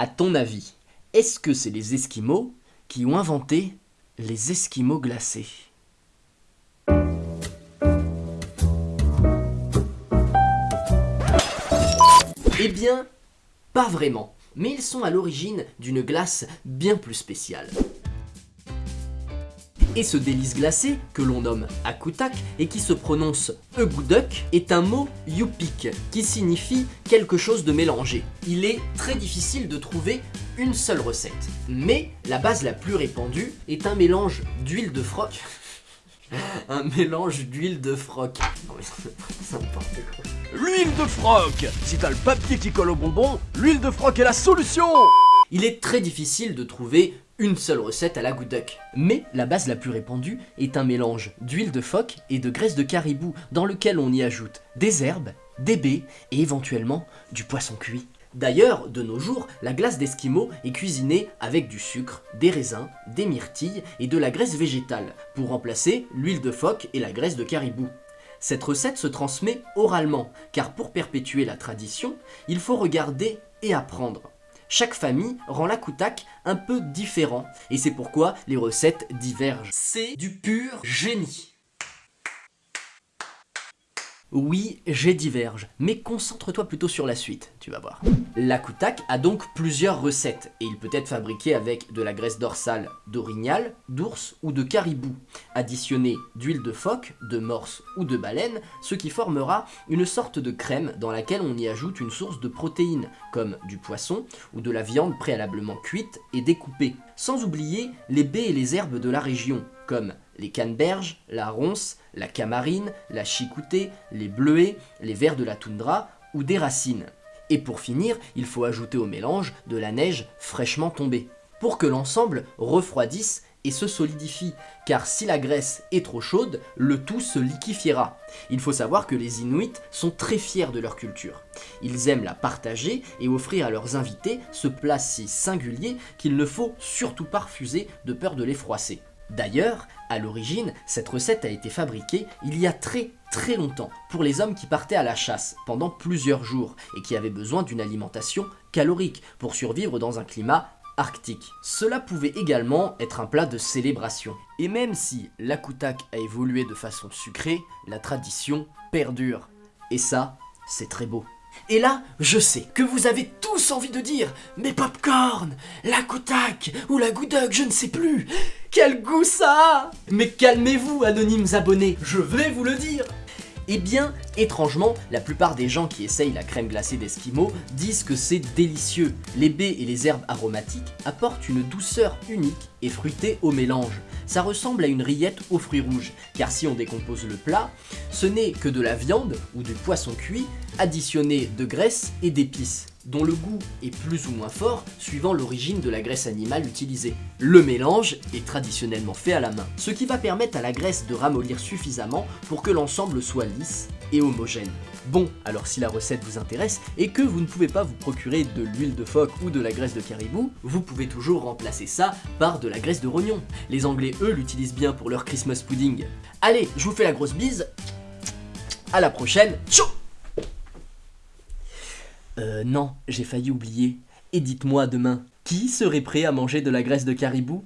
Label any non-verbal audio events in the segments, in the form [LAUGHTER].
À ton avis, est-ce que c'est les Esquimaux qui ont inventé les Esquimaux glacés? Eh bien, pas vraiment, mais ils sont à l'origine d'une glace bien plus spéciale. Et ce délice glacé, que l'on nomme akutak et qui se prononce egouduk, est un mot yupik qui signifie quelque chose de mélangé. Il est très difficile de trouver une seule recette. Mais la base la plus répandue est un mélange d'huile de froc. [LAUGHS] un mélange d'huile de froc. Non mais c'est n'importe quoi. L'huile de froc Si t'as le papier qui colle au bonbon, l'huile de froc est la solution Il est très difficile de trouver une seule recette à la gouduc. Mais la base la plus répandue est un mélange d'huile de phoque et de graisse de caribou dans lequel on y ajoute des herbes, des baies et éventuellement du poisson cuit. D'ailleurs, de nos jours, la glace d'Esquimau est cuisinée avec du sucre, des raisins, des myrtilles et de la graisse végétale pour remplacer l'huile de phoque et la graisse de caribou. Cette recette se transmet oralement, car pour perpétuer la tradition, il faut regarder et apprendre. Chaque famille rend l'akoutak un peu différent, et c'est pourquoi les recettes divergent. C'est du pur génie oui, j'ai diverge, mais concentre-toi plutôt sur la suite, tu vas voir. L'akoutak a donc plusieurs recettes, et il peut être fabriqué avec de la graisse dorsale d'orignal, d'ours ou de caribou, additionné d'huile de phoque, de morse ou de baleine, ce qui formera une sorte de crème dans laquelle on y ajoute une source de protéines, comme du poisson ou de la viande préalablement cuite et découpée, sans oublier les baies et les herbes de la région, comme les canneberges, la ronce, la camarine, la chicoutée, les bleuets, les vers de la toundra ou des racines. Et pour finir, il faut ajouter au mélange de la neige fraîchement tombée, pour que l'ensemble refroidisse et se solidifie, car si la graisse est trop chaude, le tout se liquifiera. Il faut savoir que les Inuits sont très fiers de leur culture. Ils aiment la partager et offrir à leurs invités ce plat si singulier qu'il ne faut surtout pas refuser de peur de les froisser. D'ailleurs, à l'origine, cette recette a été fabriquée il y a très très longtemps pour les hommes qui partaient à la chasse pendant plusieurs jours et qui avaient besoin d'une alimentation calorique pour survivre dans un climat arctique. Cela pouvait également être un plat de célébration. Et même si l'akoutak a évolué de façon sucrée, la tradition perdure. Et ça, c'est très beau. Et là, je sais que vous avez tous envie de dire « Mais popcorn, la kotak ou la goudoc, je ne sais plus Quel goût ça a !» Mais calmez-vous, anonymes abonnés, je vais vous le dire eh bien, étrangement, la plupart des gens qui essayent la crème glacée d'Eskimo disent que c'est délicieux. Les baies et les herbes aromatiques apportent une douceur unique et fruitée au mélange. Ça ressemble à une rillette aux fruits rouges, car si on décompose le plat, ce n'est que de la viande ou du poisson cuit additionné de graisse et d'épices dont le goût est plus ou moins fort suivant l'origine de la graisse animale utilisée. Le mélange est traditionnellement fait à la main, ce qui va permettre à la graisse de ramollir suffisamment pour que l'ensemble soit lisse et homogène. Bon, alors si la recette vous intéresse et que vous ne pouvez pas vous procurer de l'huile de phoque ou de la graisse de caribou, vous pouvez toujours remplacer ça par de la graisse de rognon. Les anglais eux l'utilisent bien pour leur Christmas pudding. Allez, je vous fais la grosse bise, à la prochaine, ciao euh, non, j'ai failli oublier. Et dites-moi demain, qui serait prêt à manger de la graisse de caribou?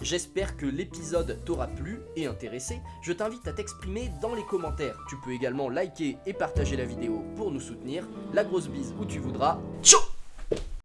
J'espère que l'épisode t'aura plu et intéressé. Je t'invite à t'exprimer dans les commentaires. Tu peux également liker et partager la vidéo pour nous soutenir. La grosse bise où tu voudras. Ciao